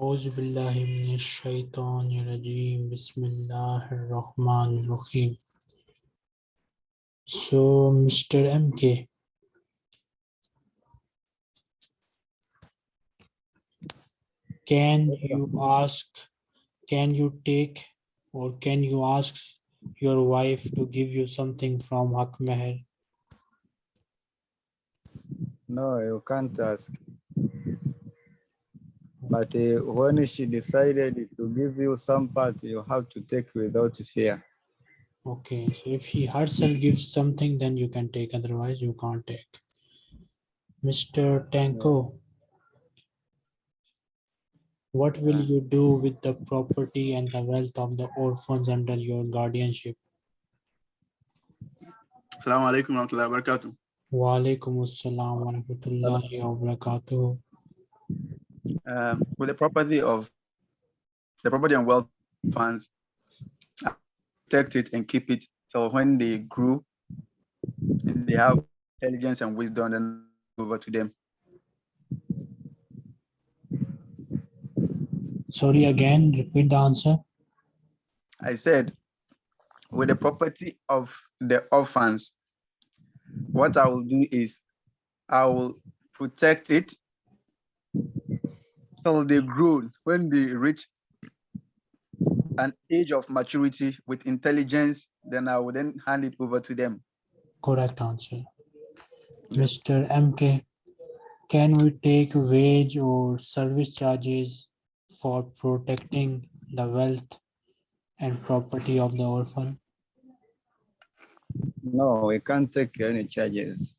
أعوذ بالله من الشيطان الرجيم بسم الله الرحمن الرحيم So Mr. MK can you ask can you take or can you ask your wife to give you something from Hak Meher No, you can't ask. But uh, when she decided to give you some part, you have to take without fear. Okay, so if he herself gives something, then you can take, otherwise you can't take. Mr. Tanko, what will you do with the property and the wealth of the orphans under your guardianship? Assalamu alaikum warahmatullahi wabarakatuh. Wa alaikum assalam wa rahmatullahi wa barakatuh. Um, with the property of the property and wealth funds, uh, protect it and keep it till when they grew, and they have intelligence and wisdom, then over to them. Sorry again, repeat the answer. I said, with the property of the orphans, what I will do is I will protect it till they mm. grow. When they reach an age of maturity with intelligence, then I will then hand it over to them. Correct answer. Mr. MK, can we take wage or service charges for protecting the wealth and property of the orphan? No, we can't take any charges.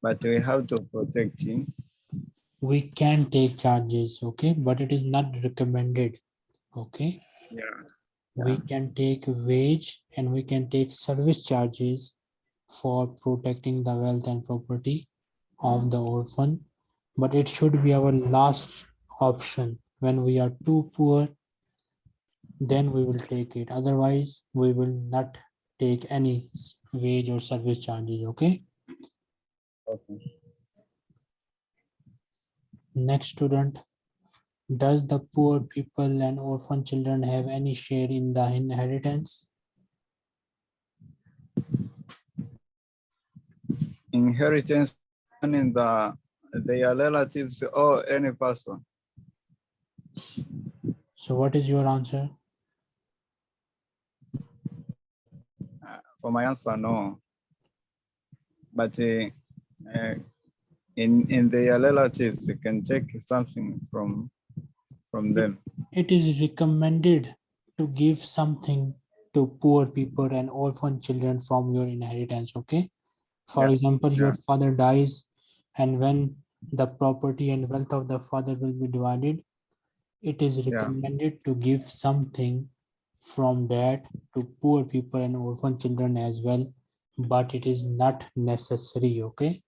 But we have to protect him. We can take charges, okay, but it is not recommended, okay? Yeah. We can take wage and we can take service charges for protecting the wealth and property of the orphan. But it should be our last option. When we are too poor, then we will take it. Otherwise, we will not take any wage or service charges, okay? Okay. Next student. Does the poor people and orphan children have any share in the inheritance? Inheritance in the their relatives or any person. So what is your answer? Uh, For my answer, no. But uh, uh, in in their relatives, you can take something from from them. It is recommended to give something to poor people and orphan children from your inheritance, okay? For Yeah, example, your father dies and when the property and wealth of the father will be divided, it is Yeah. recommended to give something from that to poor people and orphan children as well, but it is not necessary, okay?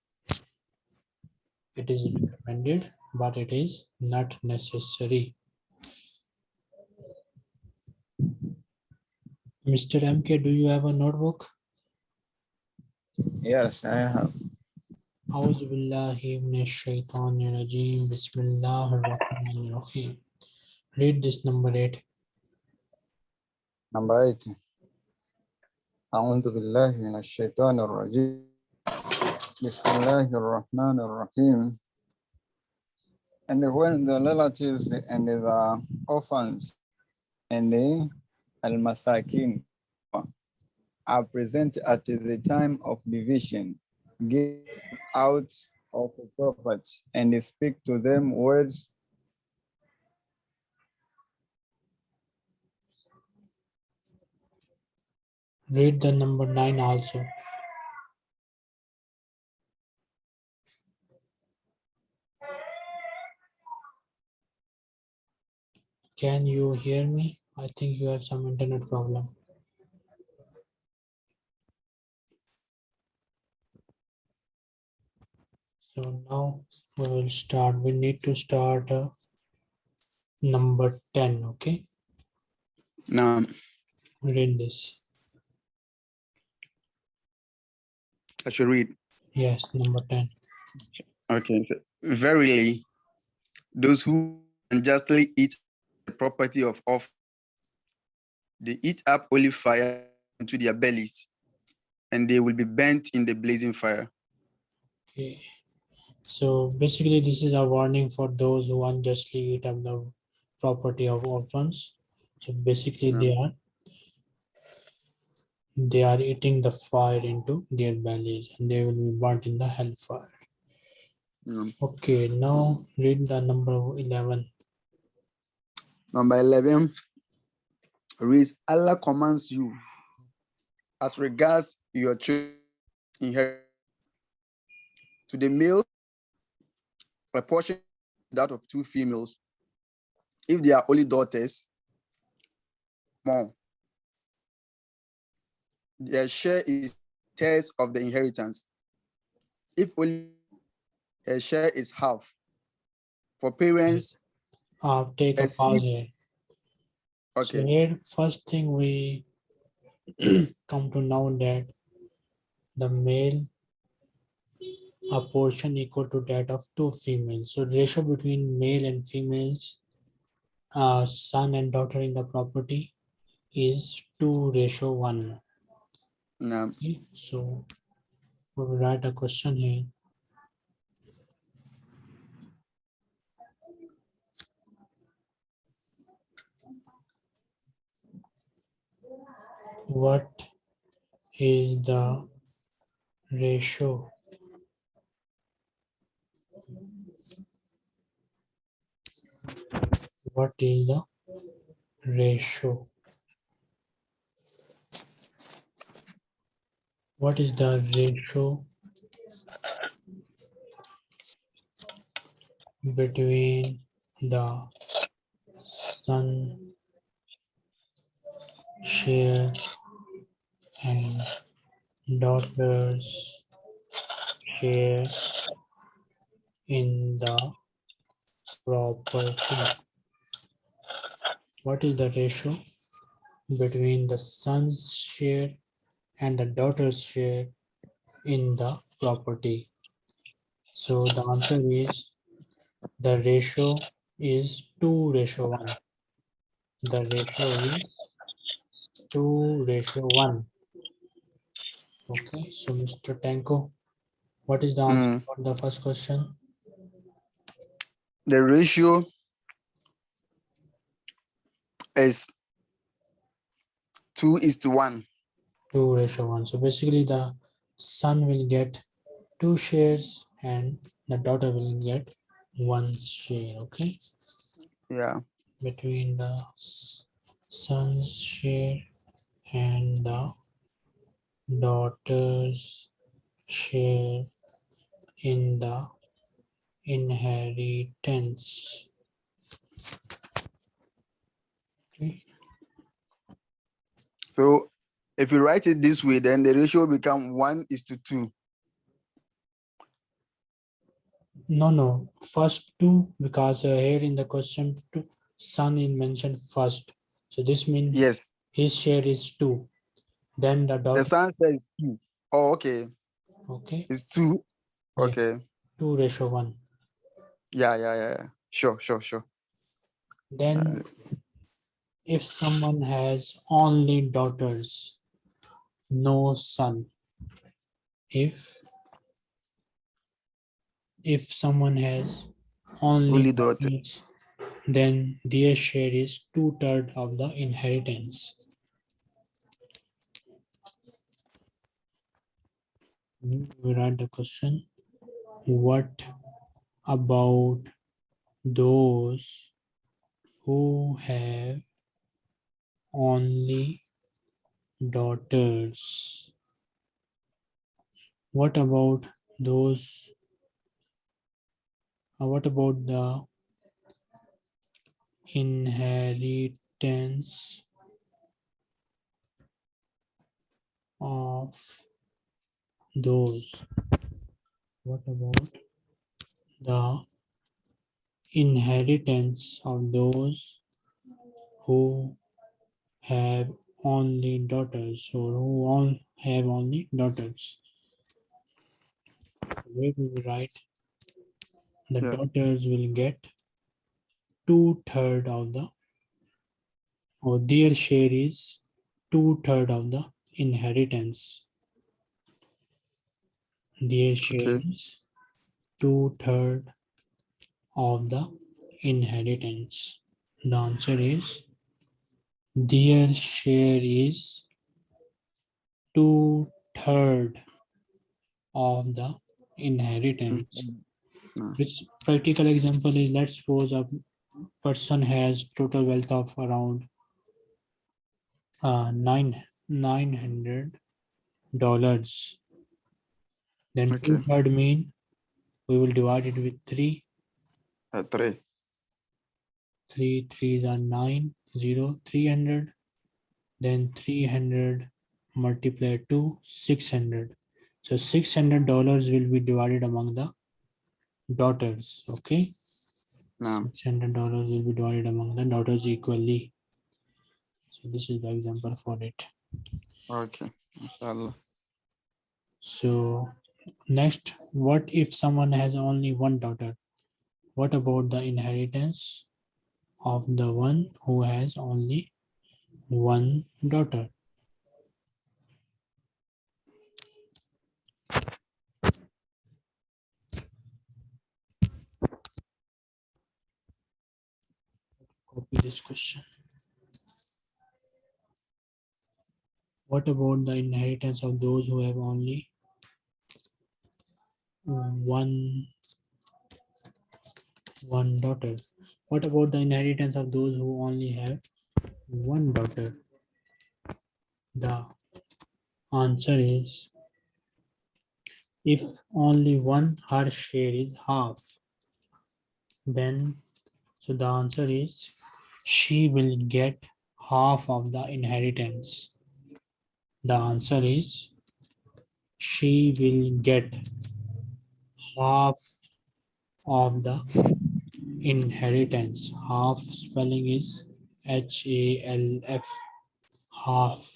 It is recommended, but it is not necessary. Mr. MK, do you have a notebook? Yes, I have. أعوذ بالله من الشيطان الرجيم بسم الله الرحمن الرحيم Read this number eight. Number eight. أعوذ بالله من الشيطان الرجيم بسم الله الرحمن الرحيم And when the relatives and the orphans and the al-masakin are present at the time of division, give out of the property and speak to them words Read the number nine also. Can you hear me? I think you have some internet problem. So now we will start. We need to start uh, number 10, okay? Now, Read this. I should read. Yes, number 10. Okay. Verily, those who unjustly eat the property of off, they eat up holy fire into their bellies, and they will be burnt in the blazing fire. Okay. So basically, this is a warning for those who unjustly eat up the property of orphans. So basically, they are they are eating the fire into their bellies and they will be burnt in the hellfire. Mm. Okay, now read the number 11. Number 11 reads Allah commands you as regards your children to the male a portion that of two females. If they are only daughters more. Their share is thirds of the inheritance. If only her share is half. For parents Uh, take a pause here. So okay here, first thing we come to know that the male a portion equal to that of two females. So ratio between male and females, uh, son and daughter in the property is two ratio one. now Okay, so we'll write a question here. What is the ratio? What is the ratio? What is the ratio between the son share and daughter's share in the property? What is the ratio between the son's share and the daughter's share in the property? So the answer is the ratio is two ratio one. The ratio is two ratio one. Okay, so Mr. Tanko, what is the answer hmm. for the first question? the ratio is two is to one Two ratio one. So basically the son will get two shares and the daughter will get one share, okay? yeah Between the son's share and the daughter's share in the inheritance. Okay, so if you write it this way then the ratio will become one is to two no, no, first two, because uh, here in the question, two, son is mentioned first. So this means yes his share is two. Then the the daughter, son says two. Oh, okay okay, it's two Yeah. okay two ratio one. yeah yeah yeah, yeah. sure sure sure Then uh, if someone has only daughters, no son. If if someone has only Only daughter. daughters, then their share is two third of the inheritance. We write the question. What about those who have only daughters? What about those? uh, what about the inheritance of those? What about the inheritance of those who have only daughters or who all have only daughters? Where we will write the Yeah. daughters will get two third of the or their share is two third of the inheritance. Their share Okay. is two third of the inheritance. The answer is their share is two third of the inheritance. Mm. Which practical example is let's suppose a person has total wealth of around uh, nine nine hundred dollars. Then two Okay. third mean we will divide it with three. Uh, three. Three threes are nine zero three hundred. Then three hundred multiplied to six hundred. So six hundred dollars will be divided among the daughters. Okay. Six hundred dollars will be divided among the daughters equally. So this is the example for it. Okay. Inshallah. So next, what if someone has only one daughter? What about the inheritance of the one who has only one daughter? Copy this question. What about the inheritance of those who have only one one daughter? What about the inheritance of those who only have one daughter? The answer is if only one her share is half, then so the answer is she will get half of the inheritance. The answer is she will get half of the inheritance. Half spelling is H A L F. Half.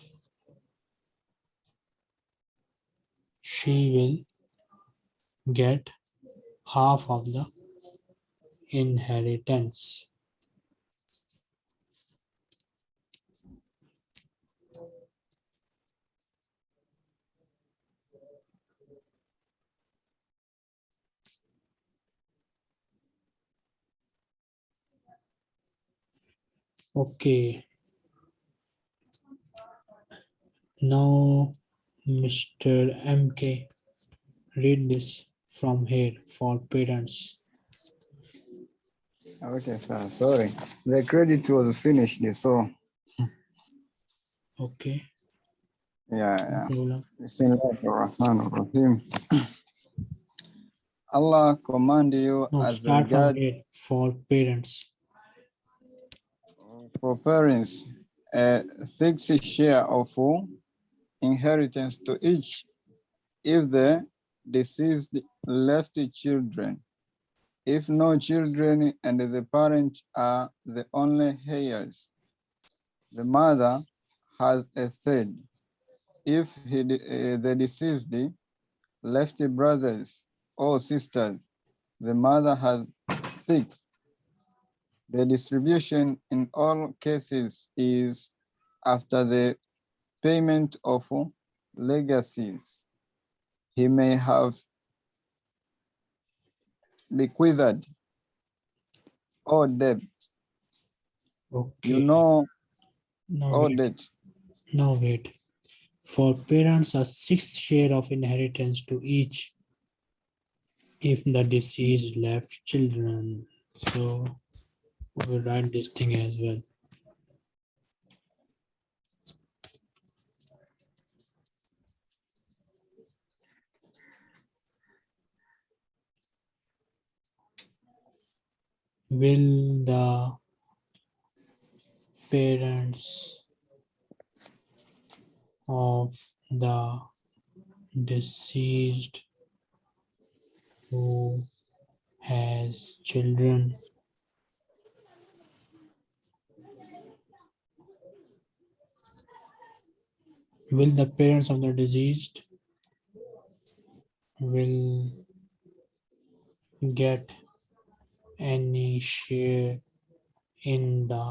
She will get half of the inheritance. Okay. Now, Mr. MK, read this from here for parents. Okay, sir. Sorry. The credit was finished, so Okay. yeah, yeah. Bismillahirrahmanirrahim. Allah command you No, as start regard for parents. For parents a sixth share of inheritance to each if the deceased left children. If no children and the parents are the only heirs, the mother has a third. If he, eh, the deceased left brothers or sisters, the mother has six. The distribution in all cases is after the payment of legacies. He may have bequeathed or debt, Okay. you know, now or wait. debt. Now wait. For parents, a sixth share of inheritance to each if the deceased left children. So we'll write this thing as well. Will the parents of the deceased who has children will the parents of the deceased will get any share in the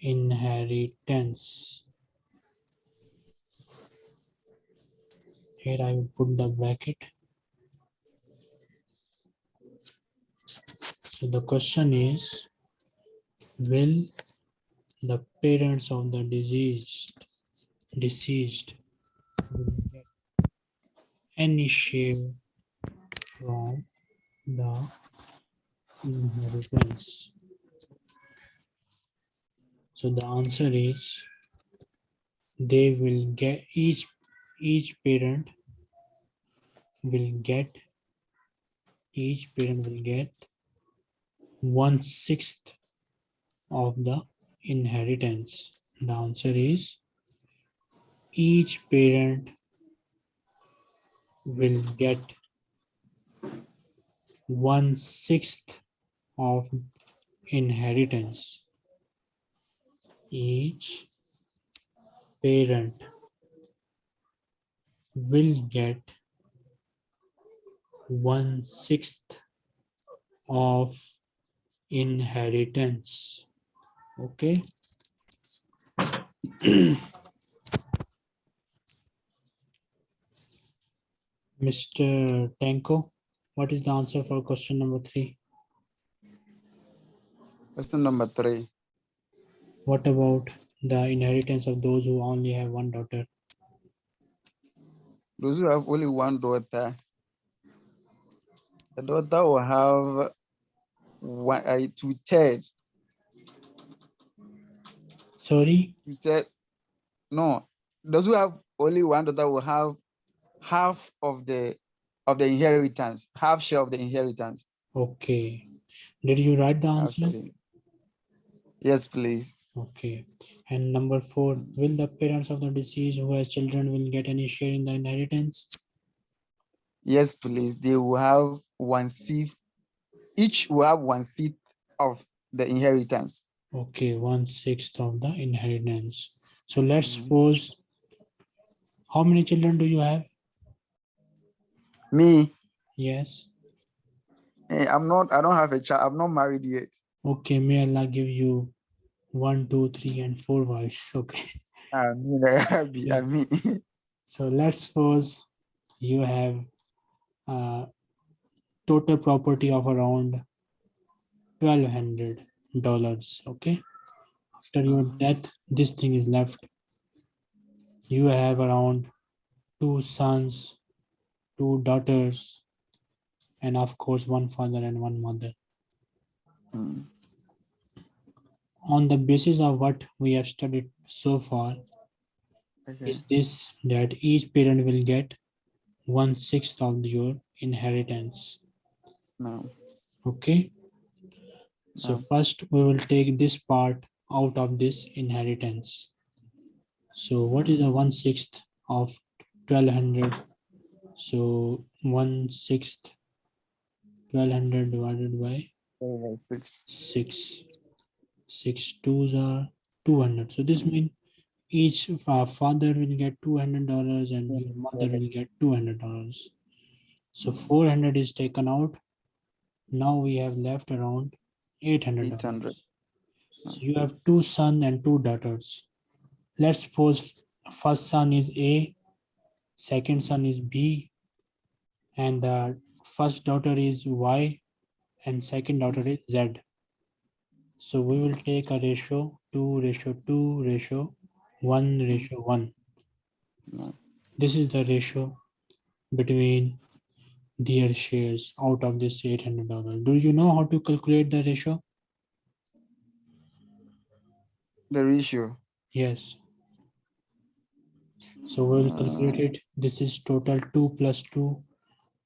inheritance. Here I will put the bracket. So the question is, will the parents of the deceased deceased any share from the inheritance? So the answer is they will get each each parent will get each parent will get one sixth of the inheritance. The answer is each parent will get one sixth of inheritance. Each parent will get one sixth of inheritance. Okay. Mr. Tanko, what is the answer for question number three? Question number three. What about the inheritance of those who only have one daughter? Those who have only one daughter, the daughter will have one, uh, two third, Sorry, two third. No, those who have only one daughter will have half of the of the inheritance, half share of the inheritance. okay. Did you write the answer? actually. Yes, please. Okay. And number four, will the parents of the deceased who has children will get any share in the inheritance? Yes, please. They will have one seat. Each will have one seat of the inheritance. Okay, one sixth of the inheritance. So let's Mhm. suppose, how many children do you have? Me, Yes. eh, I'm not. I don't have a child. I'm not married yet. Okay, may Allah give you one, two, three, and four wives. Okay. I mean, I be- Yeah. I mean, So let's suppose you have uh, total property of around twelve hundred dollars. Okay. After your Mhm. death, this thing is left. You have around two sons, two daughters, and of course, one father and one mother. mm, On the basis of what we have studied so far, okay. is this that each parent will get one sixth of your inheritance. No. Okay. So No. first we will take this part out of this inheritance. So what is the one sixth of twelve hundred? So one sixth twelve hundred divided by Oh, Six. six. Six twos are two hundred. So this means each father will get two hundred dollars and your mother will get two hundred dollars. So four hundred is taken out. Now we have left around eight hundred. 800. So you have two son and two daughters. Let's suppose first son is A, second son is B, and the first daughter is Y, and second daughter is Z. So we will take a ratio two ratio two ratio one ratio one. No. This is the ratio between their shares out of this eight hundred dollars. Do you know how to calculate the ratio? The ratio. Yes. So we'll calculate it. This is total two plus two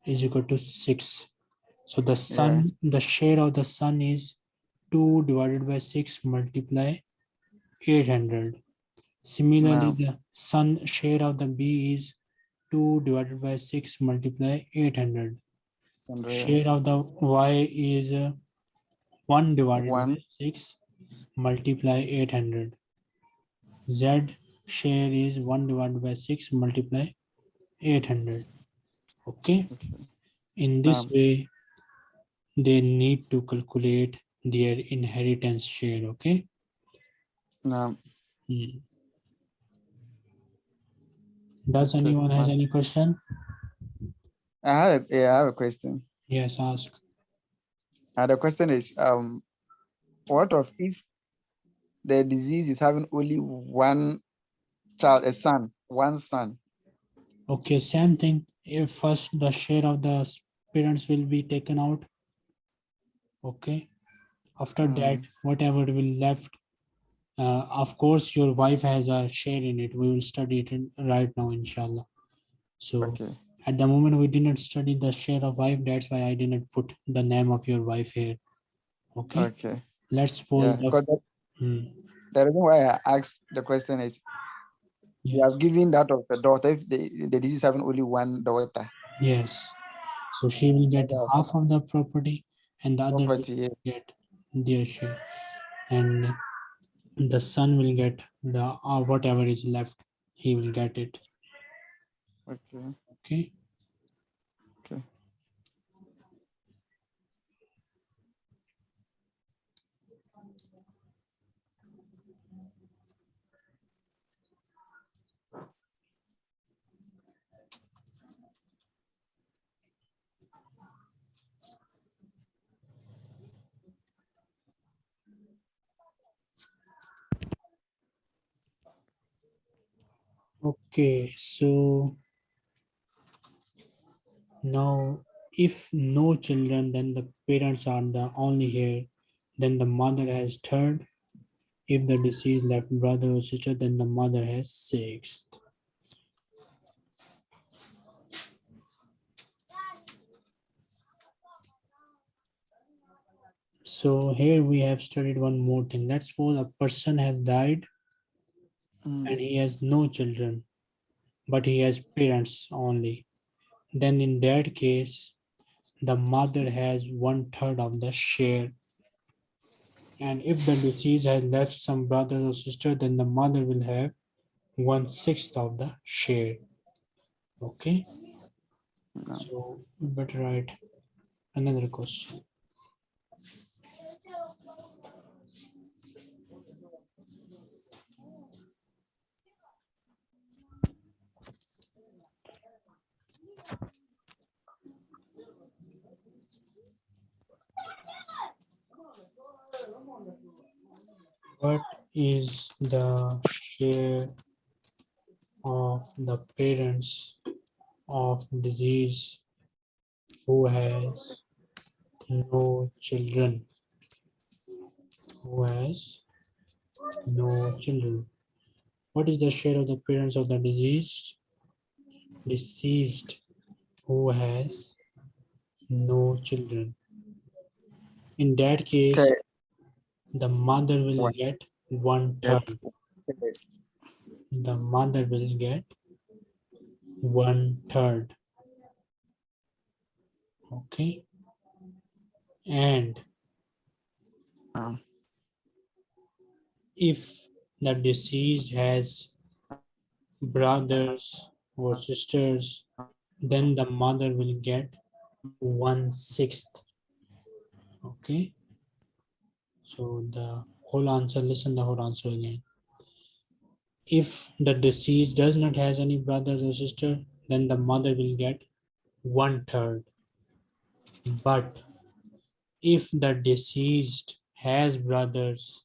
is equal to six. So the son, the share of the son is two divided by six multiply eight hundred. Similarly, Wow. the son share of the B is two divided by six multiply eight hundred. And, uh, Share of the Y is uh, one divided by One. six multiply eight hundred. Z share is one divided by six multiply eight hundred. Okay, okay. in this Um, way, they need to calculate their inheritance share, okay? Now, Hmm. Does anyone has any question? I have, a- yeah, I have a question. Yes, ask. And the question is, um, what of if the disease is having only one child, a son, one son? Okay, same thing. If first the share of the parents will be taken out. Okay. After that, whatever will left. Uh, of course, your wife has a share in it. We will study it in- right now, inshallah. So Okay, at the moment, we didn't study the share of wife. That's why I didn't put the name of your wife here. Okay, okay. let's suppose Yeah, the Hmm, the reason why I asked the question is, you have given that of the daughter, if the, the disease having only one daughter, Yes. So she will get Yeah. half of the property and the other will property, yeah. get their share. And the son will get the uh, whatever is left, he will get it. Okay. Okay. Okay, so now if no children, then the parents are the only here. Then the mother has third. If the deceased left brother or sister, then the mother has sixth. So here we have studied one more thing. Let's suppose a person has died Mm, and he has no children, but he has parents only. Then in that case, the mother has one third of the share. And if the deceased has left some brothers or sister, then the mother will have one sixth of the share. Okay, no. so better write another question. What is the share of the parents of disease who has no children? Who has no children? What is the share of the parents of the diseased? Deceased who has no children. In that case, Okay. The mother will One. get one third. Yes. The mother will get one third. Okay. And Um, if the deceased has brothers or sisters, then the mother will get one sixth. Okay. So the whole answer, listen the whole answer again. If the deceased does not has any brothers or sister, then the mother will get one third. But if the deceased has brothers,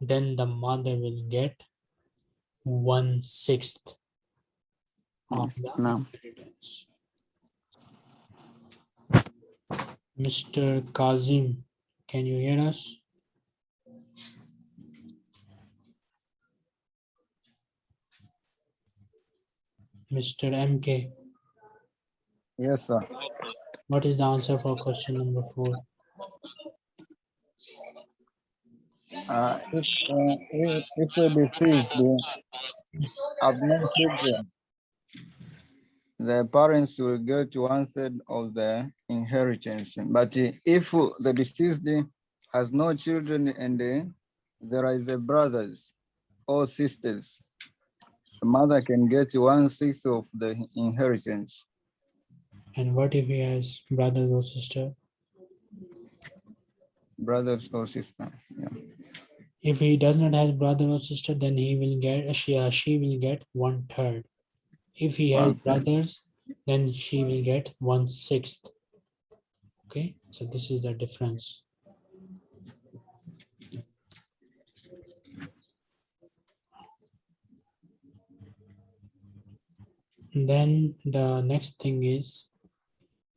then the mother will get one sixth of the no. inheritance. Mr. Kazim, can you hear us? Mr. MK, Yes, sir. what is the answer for question number four? Uh, if, uh, if, if the deceased they have no children, the parents will get one third of the inheritance. But if the deceased has no children and there is a brothers or sisters, the mother can get one sixth of the inheritance. And what if he has brothers or sister? brothers or sister. Yeah. If he does not have brother or sister, then he will get, she, uh, she will get one third. If he has brothers, then she will get one sixth. Okay, so this is the difference. Then the next thing is,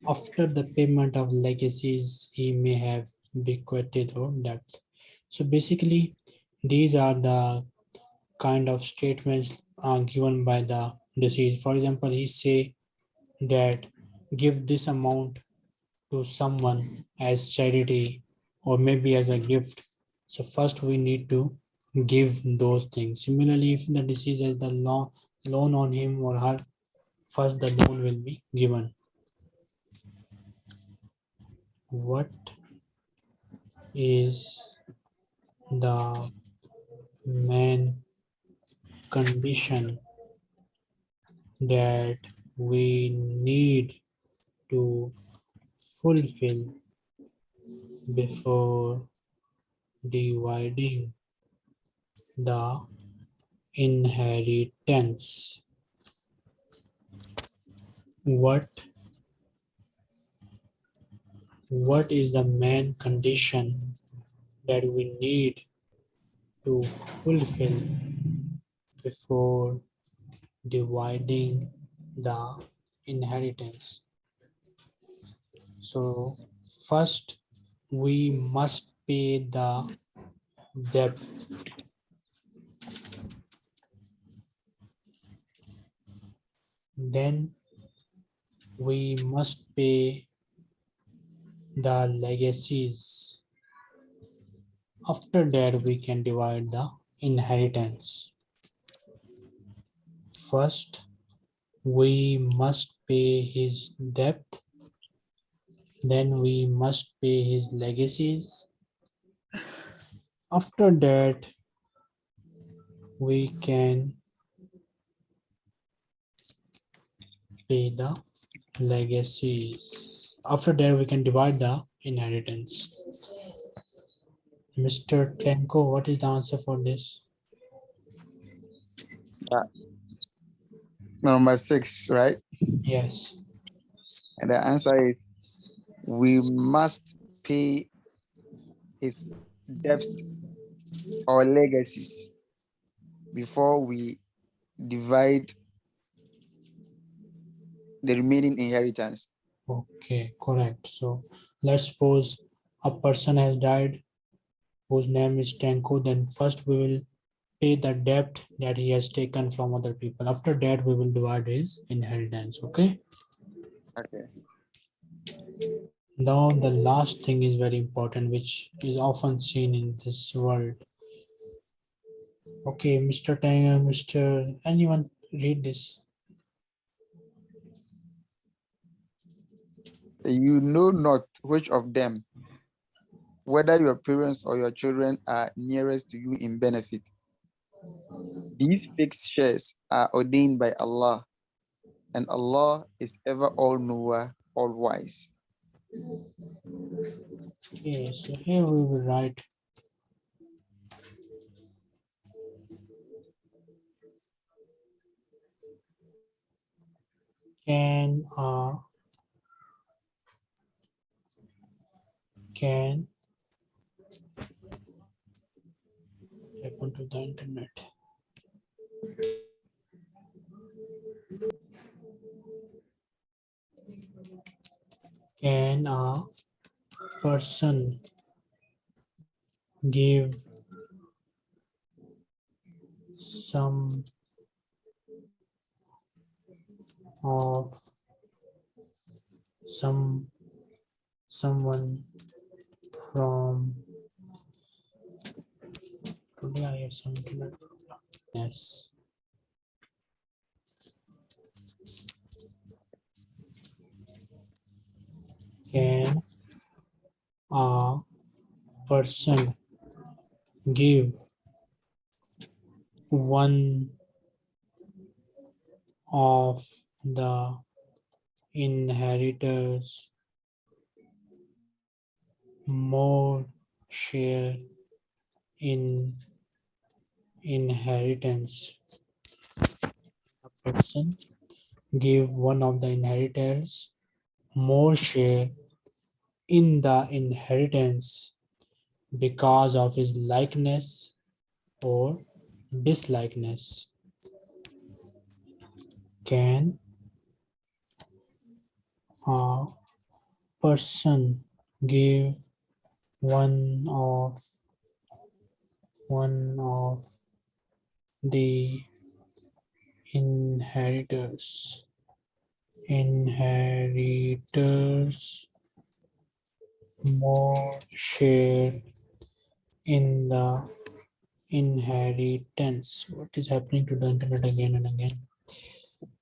after the payment of legacies, he may have bequeathed or debt. So basically, these are the kind of statements uh, given by the deceased. For example, he say that give this amount to someone as charity or maybe as a gift. So first we need to give those things. Similarly, if the deceased has the law loan on him or her, first the loan will be given. What is the main condition that we need to fulfill before dividing the inheritance. What what is the main condition that we need to fulfill before dividing the inheritance. So first, we must pay the debt. Then we must pay the legacies. After that, we can divide the inheritance. First, we must pay his debt. Then we must pay his legacies. After that, we can pay the legacies. After that, we can divide the inheritance. Mr. Tenko, what is the answer for this? Yeah. Number six, right? Yes, And the answer is we must pay his debts or legacies before we divide the remaining inheritance. okay, correct. So let's suppose a person has died whose name is Tenko, then first we will pay the debt that he has taken from other people. After that, we will divide his inheritance, okay? Okay. Now, the last thing is very important, which is often seen in this world. Okay, Mr. Tanger, Mr. Anyone read this? You know not which of them, whether your parents or your children are nearest to you in benefit. These fixed shares are ordained by Allah, and Allah is ever all knower, all wise. Okay, so here we will write. Can uh can check onto the internet. Can a person give some of some someone from yes. Can a person give one of the inheritors more share in inheritance. A person give one of the inheritors more share in the inheritance because of his likeness or dislikeness. Can a person give one of one of the inheritors. Inheritors. More share in the inheritance. What is happening to the internet again and again?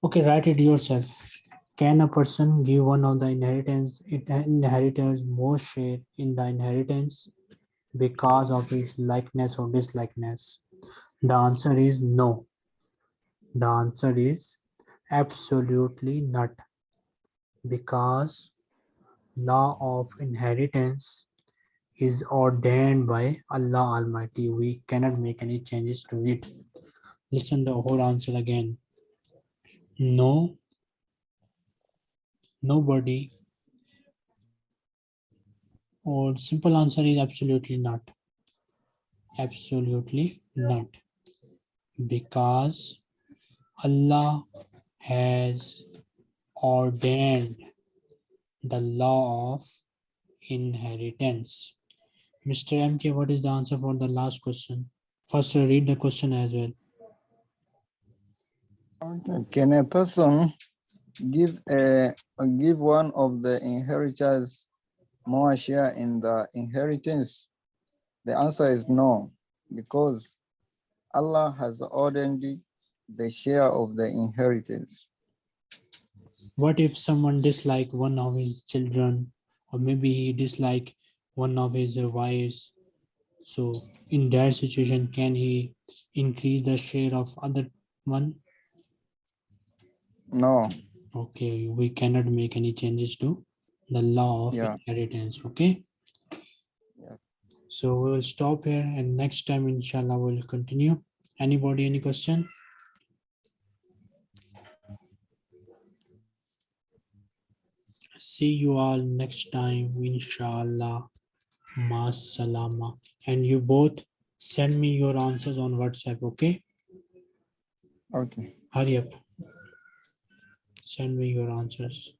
Okay write it yourself can a person give one of the inheritance it inheritors more share in the inheritance because of his likeness or dislikeness the answer is no the answer is absolutely not because law of inheritance is ordained by Allah Almighty. We cannot make any changes to it. Listen the whole answer again. No, nobody, or simple answer is absolutely not. Absolutely not. Because Allah has ordained the law of inheritance. Mr. MK, what is the answer for the last question? First, read the question as well. Can a person give a give one of the inheritors more share in the inheritance? The answer is no, because Allah has ordained the share of the inheritance. What if someone dislike one of his children, or maybe he dislike one of his uh, wives? So in that situation, can he increase the share of other one? No, Okay, we cannot make any changes to the law of Yeah. inheritance, okay? Yeah. So we will stop here and next time inshallah we'll continue. Anybody, any question? See you all next time, inshallah. Masalama. And you both send me your answers on WhatsApp, okay? okay. Hurry up. Send me your answers.